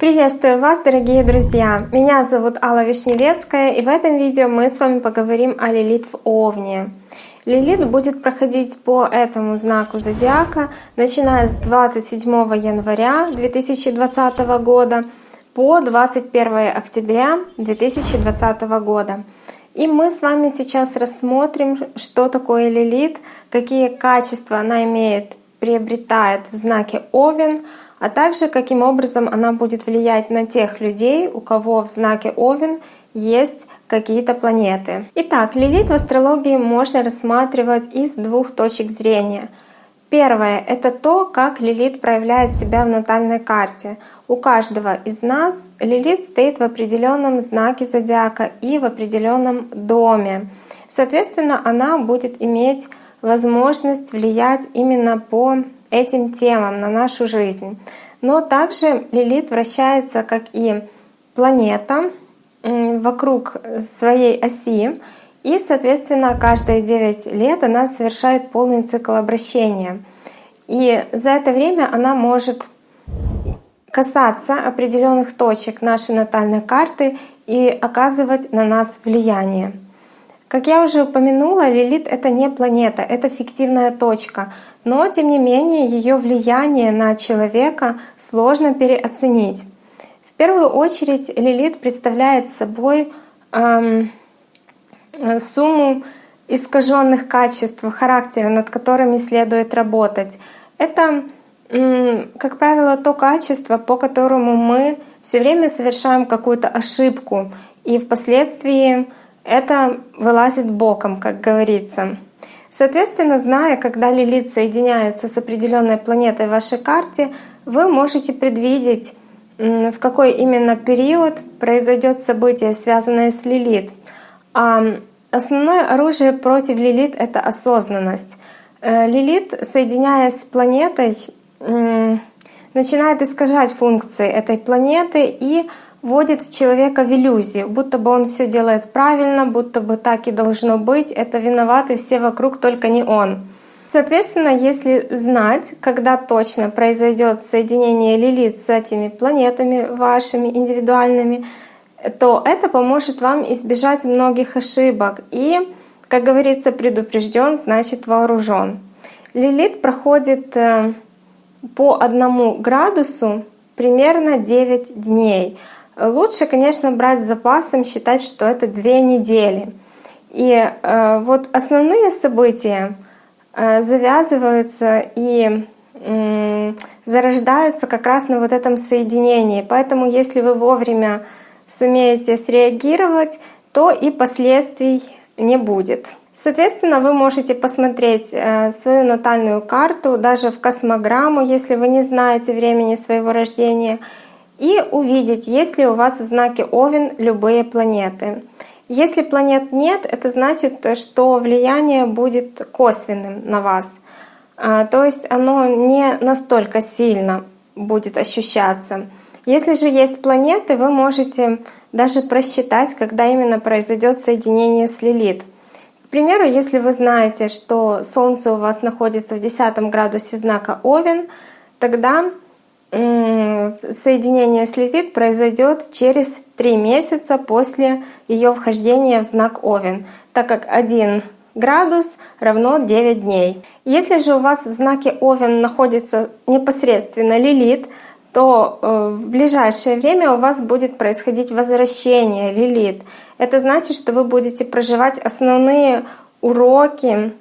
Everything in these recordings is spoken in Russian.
Приветствую вас, дорогие друзья! Меня зовут Алла Вишневецкая, и в этом видео мы с вами поговорим о Лилит в Овне. Лилит будет проходить по этому знаку зодиака, начиная с 27 января 2020 года по 21 октября 2020 года. И мы с вами сейчас рассмотрим, что такое Лилит, какие качества она имеет, приобретает в знаке Овен, а также каким образом она будет влиять на тех людей, у кого в знаке Овен есть какие-то планеты. Итак, Лилит в астрологии можно рассматривать из двух точек зрения. Первое — это то, как Лилит проявляет себя в натальной карте. У каждого из нас Лилит стоит в определенном знаке зодиака и в определенном доме. Соответственно, она будет иметь возможность влиять именно по этим темам на нашу жизнь. Но также Лилит вращается как и планета вокруг своей оси, и, соответственно, каждые 9 лет она совершает полный цикл обращения. И за это время она может касаться определенных точек нашей натальной карты и оказывать на нас влияние. Как я уже упомянула, Лилит — это не планета, это фиктивная точка, но тем не менее ее влияние на человека сложно переоценить. В первую очередь Лилит представляет собой эм, сумму искаженных качеств характера, над которыми следует работать. Это как правило, то качество, по которому мы все время совершаем какую-то ошибку, и впоследствии это вылазит боком, как говорится. Соответственно, зная, когда Лилит соединяется с определенной планетой в вашей карте, вы можете предвидеть, в какой именно период произойдет событие, связанное с Лилит. А основное оружие против Лилит — это осознанность. Э, Лилит, соединяясь с планетой, начинает искажать функции этой планеты и вводит человека в иллюзию, будто бы он все делает правильно, будто бы так и должно быть, это виноваты все вокруг, только не он. Соответственно, если знать, когда точно произойдет соединение Лилит с этими планетами вашими индивидуальными, то это поможет вам избежать многих ошибок. И, как говорится, предупрежден, значит вооружен. Лилит проходит э, по одному градусу примерно 9 дней. Лучше, конечно, брать с запасом, считать, что это две недели. И э, вот основные события э, завязываются и зарождаются как раз на вот этом соединении. Поэтому если вы вовремя сумеете среагировать, то и последствий не будет. Соответственно, вы можете посмотреть э, свою натальную карту, даже в космограмму, если вы не знаете времени своего рождения, и увидеть, есть ли у вас в знаке Овен любые планеты. Если планет нет, это значит, что влияние будет косвенным на вас. А, то есть оно не настолько сильно будет ощущаться. Если же есть планеты, вы можете даже просчитать, когда именно произойдет соединение с Лилит примеру, если вы знаете, что Солнце у вас находится в 10 градусе знака Овен, тогда соединение с Лилит произойдет через 3 месяца после ее вхождения в знак Овен, так как 1 градус равно 9 дней. Если же у вас в знаке Овен находится непосредственно Лилит, то э, в ближайшее время у вас будет происходить возвращение Лилит. Это значит, что вы будете проживать основные уроки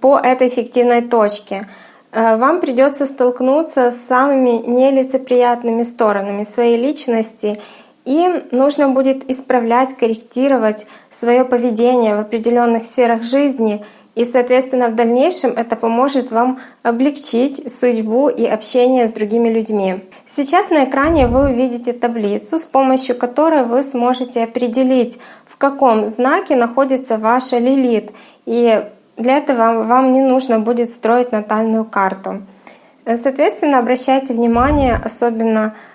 по этой фиктивной точке. Э, вам придется столкнуться с самыми нелицеприятными сторонами своей личности, и нужно будет исправлять, корректировать свое поведение в определенных сферах жизни — и, соответственно, в дальнейшем это поможет вам облегчить судьбу и общение с другими людьми. Сейчас на экране вы увидите таблицу, с помощью которой вы сможете определить, в каком знаке находится ваша лилит. И для этого вам не нужно будет строить натальную карту. Соответственно, обращайте внимание, особенно э,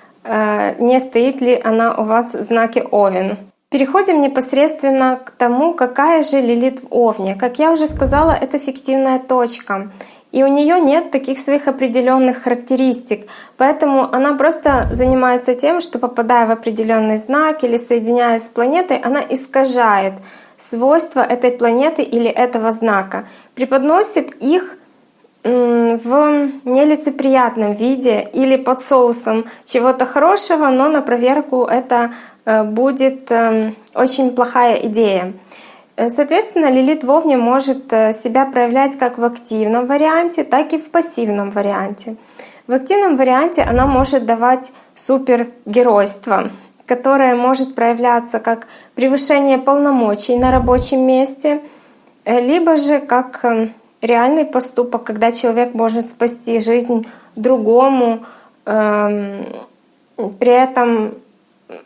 не стоит ли она у вас в знаке Овен. Переходим непосредственно к тому, какая же Лилит в Овне. Как я уже сказала, это фиктивная точка. и у нее нет таких своих определенных характеристик. Поэтому она просто занимается тем, что попадая в определенный знак или соединяясь с планетой, она искажает свойства этой планеты или этого знака, преподносит их в нелицеприятном виде или под соусом чего-то хорошего, но на проверку это э, будет эм, очень плохая идея. Э, соответственно, лилит в Овне может э, себя проявлять как в активном варианте, так и в пассивном варианте. В активном варианте она может давать супергеройство, которое может проявляться как превышение полномочий на рабочем месте, либо же как реальный поступок, когда человек может спасти жизнь другому, эм, при этом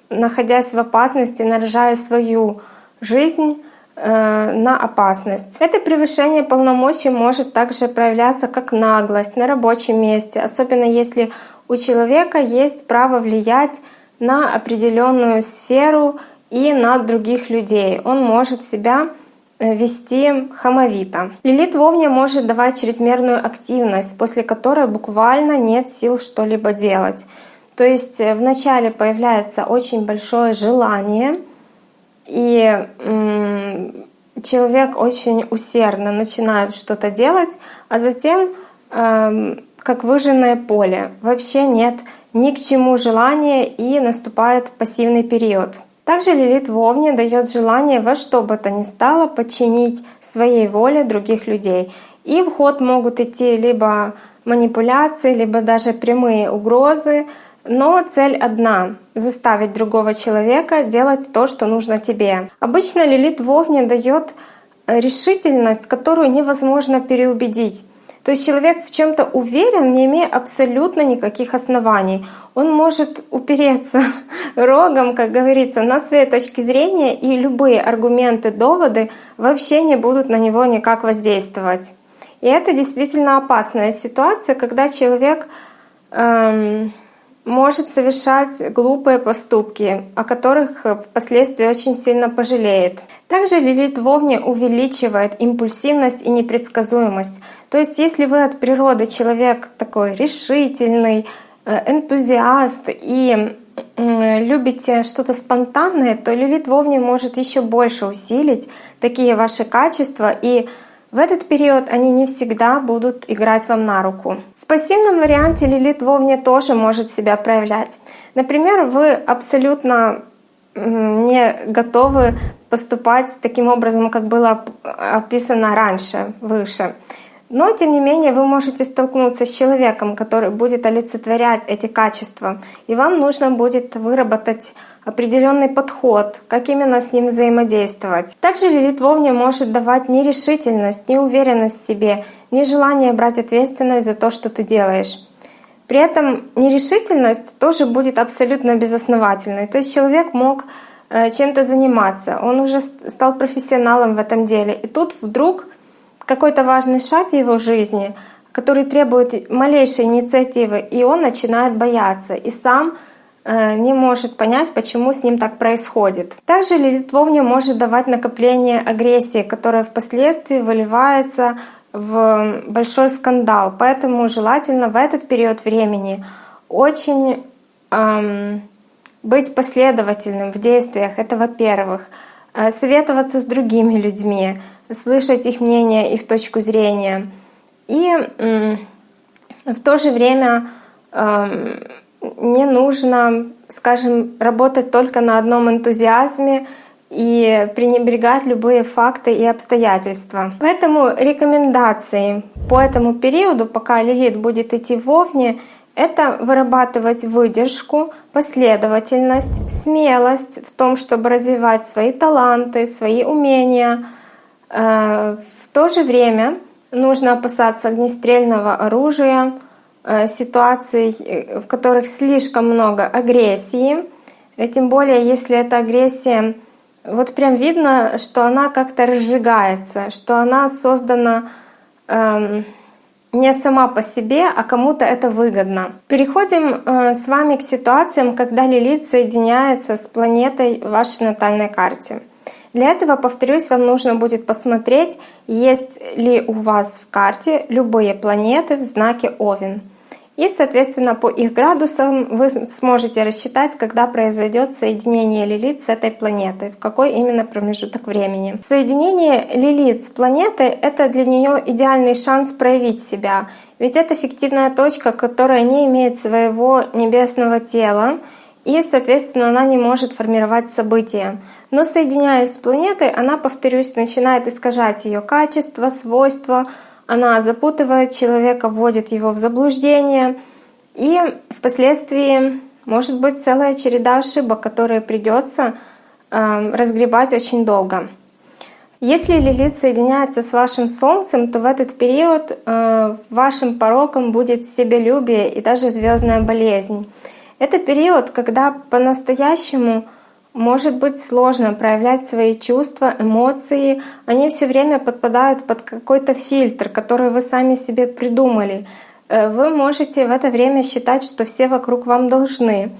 находясь в опасности, наряжая свою жизнь э, на опасность. Это превышение полномочий может также проявляться как наглость на рабочем месте, особенно если у человека есть право влиять на определенную сферу и на других людей. Он может себя вести хамовито. Лилит в Овне может давать чрезмерную активность, после которой буквально нет сил что-либо делать. То есть э, вначале появляется очень большое желание, и человек очень усердно начинает что-то делать, а затем, эм, как выжженное поле, вообще нет ни к чему желания и наступает пассивный период. Также Лилит в Овне дает желание во что бы то ни стало подчинить своей воле других людей. И в ход могут идти либо манипуляции, либо даже прямые угрозы, но цель одна — заставить другого человека делать то, что нужно тебе. Обычно Лилит в Овне дает решительность, которую невозможно переубедить. То есть человек в чем-то уверен, не имея абсолютно никаких оснований. Он может упереться рогом, как говорится, на своей точке зрения, и любые аргументы, доводы вообще не будут на него никак воздействовать. И это действительно опасная ситуация, когда человек эм, может совершать глупые поступки, о которых впоследствии очень сильно пожалеет. Также Лилит в Овне увеличивает импульсивность и непредсказуемость. То есть если вы от природы человек такой решительный, э, энтузиаст и любите что-то спонтанное, то Лилит в Овне может еще больше усилить такие ваши качества и в этот период они не всегда будут играть вам на руку пассивном варианте Лилит вовне тоже может себя проявлять. Например, вы абсолютно не готовы поступать таким образом, как было описано раньше, выше. Но, тем не менее, вы можете столкнуться с человеком, который будет олицетворять эти качества, и вам нужно будет выработать определенный подход, как именно с ним взаимодействовать. Также Лилит Вовне может давать нерешительность, неуверенность в себе, нежелание брать ответственность за то, что ты делаешь. При этом нерешительность тоже будет абсолютно безосновательной. То есть человек мог э, чем-то заниматься, он уже стал профессионалом в этом деле, и тут вдруг какой-то важный шаг в его жизни, который требует малейшей инициативы, и он начинает бояться и сам не может понять, почему с ним так происходит. Также Лилит Вовне может давать накопление агрессии, которая впоследствии выливается в большой скандал. Поэтому желательно в этот период времени очень эм, быть последовательным в действиях. Это во-первых. Э, советоваться с другими людьми, слышать их мнение, их точку зрения. И в то же время эм, не нужно, скажем, работать только на одном энтузиазме и пренебрегать любые факты и обстоятельства. Поэтому рекомендации по этому периоду, пока Лилит будет идти в Овне, это вырабатывать выдержку, последовательность, смелость в том, чтобы развивать свои таланты, свои умения — Э, в то же время нужно опасаться огнестрельного оружия, ситуаций, э, в которых слишком много агрессии, тем более если эта агрессия, вот прям видно, что она как-то разжигается, что она создана эм, не сама по себе, а кому-то это выгодно. Переходим с вами к ситуациям, когда Лилит соединяется с планетой в вашей натальной карте. Для этого, повторюсь, вам нужно будет посмотреть, есть ли у вас в карте любые планеты в знаке Овен. И, соответственно, по их градусам вы сможете рассчитать, когда произойдет соединение Лилит с этой планетой, в какой именно промежуток времени. Соединение Лилит с планетой — это для нее идеальный шанс проявить себя, ведь это фиктивная точка, которая не имеет своего небесного тела, и, соответственно, она не может формировать события. Но соединяясь с планетой, она, повторюсь, начинает искажать ее качество, свойства, она запутывает человека, вводит его в заблуждение, и впоследствии может быть целая череда ошибок, которые придется э, разгребать очень долго. Если Лилит соединяется с вашим Солнцем, то в этот период э, вашим пороком будет себелюбие и даже звездная болезнь. Это период, когда по-настоящему может быть сложно проявлять свои чувства, эмоции. Они все время подпадают под какой-то фильтр, который вы сами себе придумали. Э, вы можете в это время считать, что все вокруг вам должны.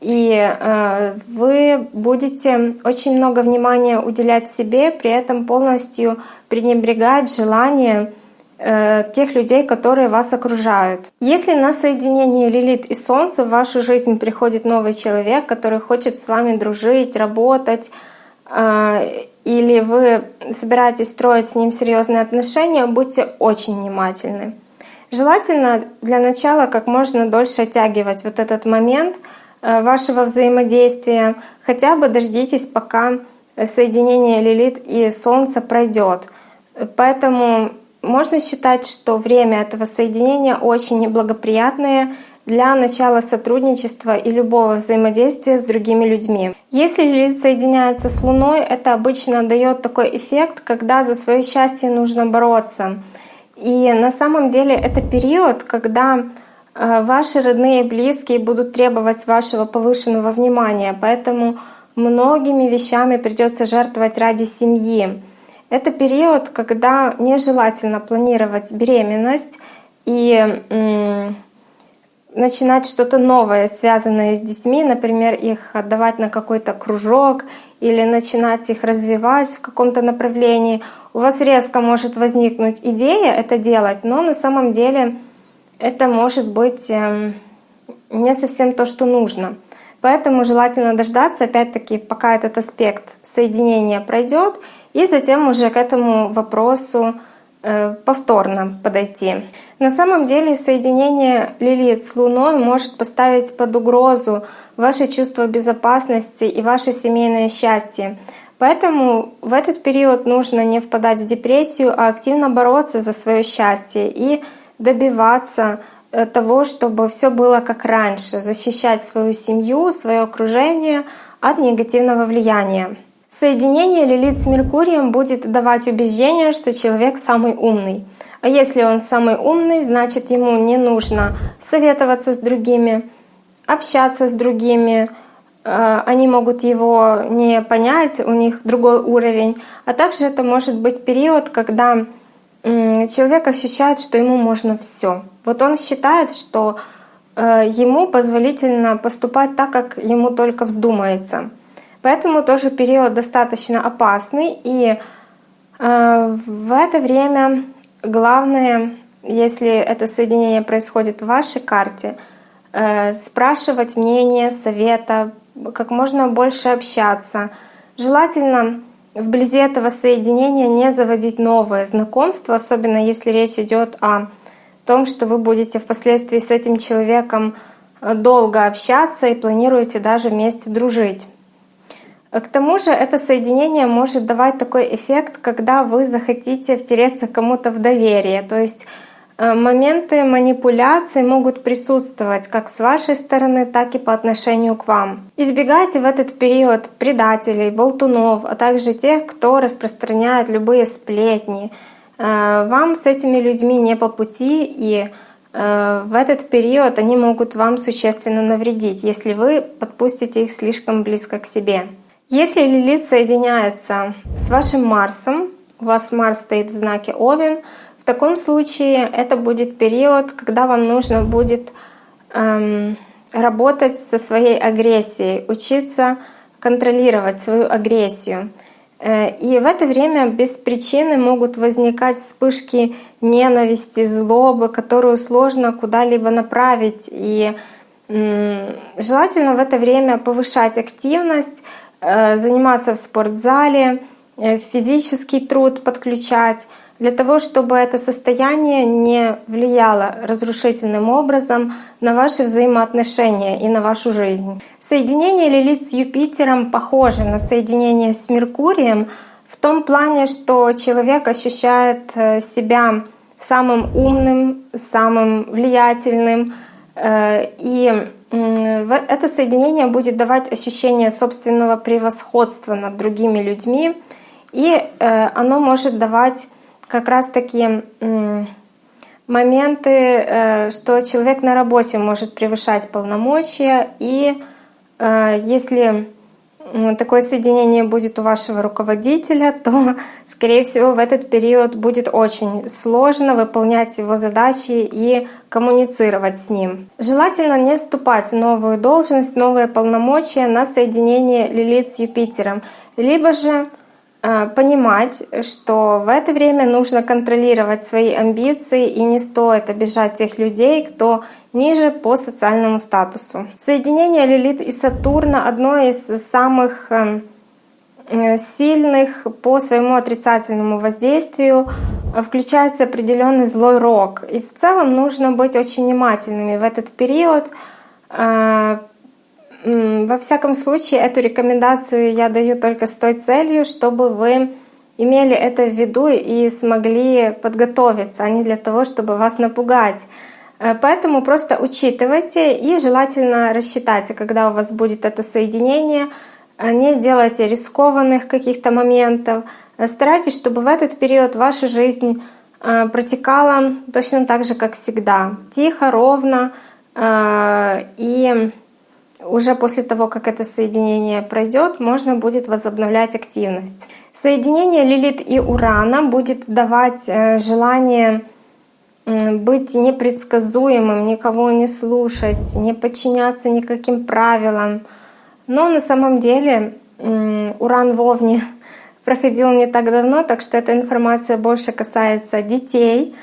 И э, вы будете очень много внимания уделять себе, при этом полностью пренебрегать желание Э, тех людей, которые вас окружают. Если на соединение Лилит и Солнца в вашу жизнь приходит новый человек, который хочет с вами дружить, работать, э, или вы собираетесь строить с ним серьезные отношения, будьте очень внимательны. Желательно для начала как можно дольше оттягивать вот этот момент э, вашего взаимодействия. Хотя бы дождитесь, пока соединение Лилит и Солнца пройдет. Поэтому можно считать, что время этого соединения очень неблагоприятное для начала сотрудничества и любого взаимодействия с другими людьми. Если Лилит соединяется с Луной, это обычно дает такой эффект, когда за свое счастье нужно бороться. И на самом деле это период, когда э, ваши родные и близкие будут требовать вашего повышенного внимания, поэтому многими вещами придется жертвовать ради семьи. Это период, когда нежелательно планировать беременность и начинать что-то новое, связанное с детьми, например, их отдавать на какой-то кружок или начинать их развивать в каком-то направлении. У вас резко может возникнуть идея это делать, но на самом деле это может быть эм, не совсем то, что нужно. Поэтому желательно дождаться, опять-таки, пока этот аспект соединения пройдет, и затем уже к этому вопросу э, повторно подойти. На самом деле соединение Лилит с Луной может поставить под угрозу ваше чувство безопасности и ваше семейное счастье. Поэтому в этот период нужно не впадать в депрессию, а активно бороться за свое счастье и добиваться того, чтобы все было как раньше, защищать свою семью, свое окружение от негативного влияния. Соединение Лилит с Меркурием будет давать убеждение, что человек самый умный. А если он самый умный, значит ему не нужно советоваться с другими, общаться с другими, э, они могут его не понять, у них другой уровень. А также это может быть период, когда человек ощущает, что ему можно все. Вот он считает, что э, ему позволительно поступать так, как ему только вздумается. Поэтому тоже период достаточно опасный. И э, в это время главное, если это соединение происходит в вашей карте, э, спрашивать мнение, совета, как можно больше общаться. Желательно вблизи этого соединения не заводить новые знакомства, особенно если речь идет о том, что вы будете впоследствии с этим человеком э, долго общаться и планируете даже вместе дружить. К тому же это соединение может давать такой эффект, когда вы захотите втереться кому-то в доверие. То есть э, моменты манипуляции могут присутствовать как с вашей стороны, так и по отношению к вам. Избегайте в этот период предателей, болтунов, а также тех, кто распространяет любые сплетни. Э, вам с этими людьми не по пути, и э, в этот период они могут вам существенно навредить, если вы подпустите их слишком близко к себе. Если Лилит соединяется с вашим Марсом, у вас Марс стоит в знаке Овен, в таком случае это будет период, когда вам нужно будет эм, работать со своей агрессией, учиться контролировать свою агрессию. Э, и в это время без причины могут возникать вспышки ненависти, злобы, которую сложно куда-либо направить. И желательно в это время повышать активность, э, заниматься в спортзале, э, физический труд подключать, для того, чтобы это состояние не влияло разрушительным образом на ваши взаимоотношения и на вашу жизнь. Соединение Лилит с Юпитером похоже на соединение с Меркурием в том плане, что человек ощущает э, себя самым умным, самым влиятельным, э, и это соединение будет давать ощущение собственного превосходства над другими людьми, и э, оно может давать как раз-таки моменты, э, что человек на работе может превышать полномочия, и э, если такое соединение будет у вашего руководителя, то, скорее всего, в этот период будет очень сложно выполнять его задачи и коммуницировать с ним. Желательно не вступать в новую должность, новые полномочия на соединение Лилит с Юпитером, либо же понимать, что в это время нужно контролировать свои амбиции и не стоит обижать тех людей, кто ниже по социальному статусу. Соединение Лилит и Сатурна — одно из самых эм, э, сильных по своему отрицательному воздействию включается определенный злой рок. И в целом нужно быть очень внимательными в этот период, э, во всяком случае, эту рекомендацию я даю только с той целью, чтобы вы имели это в виду и смогли подготовиться, а не для того, чтобы вас напугать. Э, поэтому просто учитывайте и желательно рассчитайте, когда у вас будет это соединение. Э, не делайте рискованных каких-то моментов. Э, старайтесь, чтобы в этот период ваша жизнь протекала точно так же, как всегда. Тихо, ровно и уже после того, как это соединение пройдет, можно будет возобновлять активность. Соединение Лилит и Урана будет давать э, желание быть непредсказуемым, никого не слушать, не подчиняться никаким правилам. Но на самом деле Уран в Овне проходил не так давно, так что эта информация больше касается детей.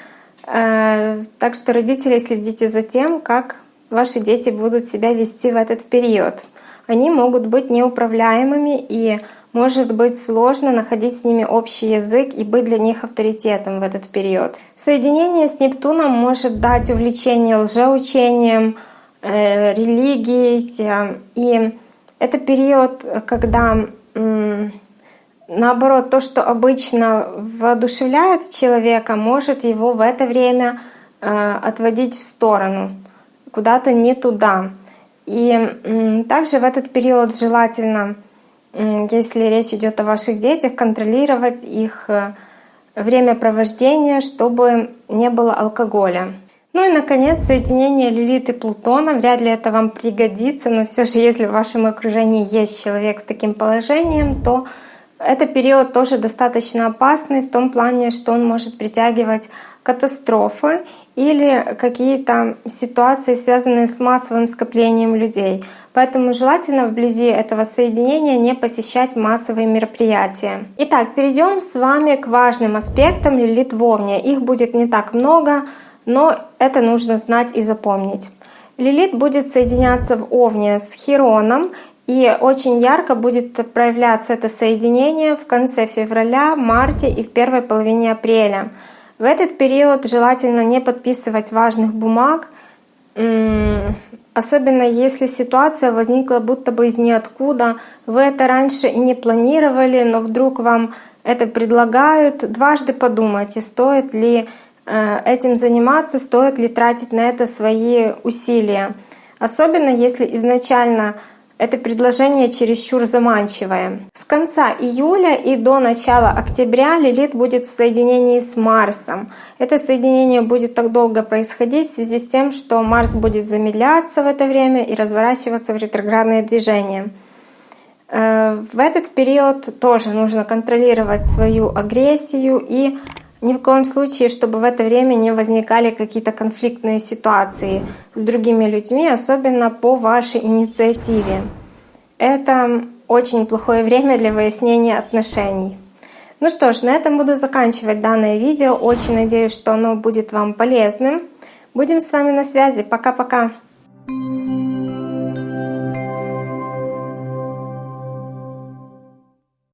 Э, так что родители следите за тем, как ваши дети будут себя вести в этот период. Они могут быть неуправляемыми и может быть сложно находить с ними общий язык и быть для них авторитетом в этот период. Соединение с Нептуном может дать увлечение лжеучением, э, религией. И это период, когда наоборот, то, что обычно воодушевляет человека, может его в это время э, отводить в сторону куда-то не туда. И также в этот период желательно, если речь идет о ваших детях, контролировать их э, время провождения, чтобы не было алкоголя. Ну и, наконец, соединение Лилит и Плутона. Вряд ли это вам пригодится, но все же, если в вашем окружении есть человек с таким положением, то это период тоже достаточно опасный в том плане, что он может притягивать катастрофы или какие-то ситуации, связанные с массовым скоплением людей. Поэтому желательно вблизи этого соединения не посещать массовые мероприятия. Итак, перейдем с вами к важным аспектам Лилит Вовне. Их будет не так много, но это нужно знать и запомнить. Лилит будет соединяться в Овне с Хироном, и очень ярко будет проявляться это соединение в конце февраля, марте и в первой половине апреля. В этот период желательно не подписывать важных бумаг, особенно если ситуация возникла будто бы из ниоткуда. Вы это раньше и не планировали, но вдруг вам это предлагают. Дважды подумайте, стоит ли э, этим заниматься, стоит ли тратить на это свои усилия. Особенно если изначально это предложение чересчур заманчивое. С конца июля и до начала октября Лилит будет в соединении с Марсом. Это соединение будет так долго происходить в связи с тем, что Марс будет замедляться в это время и разворачиваться в ретроградное движение. Э, в этот период тоже нужно контролировать свою агрессию и ни в коем случае, чтобы в это время не возникали какие-то конфликтные ситуации с другими людьми, особенно по вашей инициативе. Это очень плохое время для выяснения отношений. Ну что ж, на этом буду заканчивать данное видео. Очень надеюсь, что оно будет вам полезным. Будем с вами на связи. Пока-пока. thank you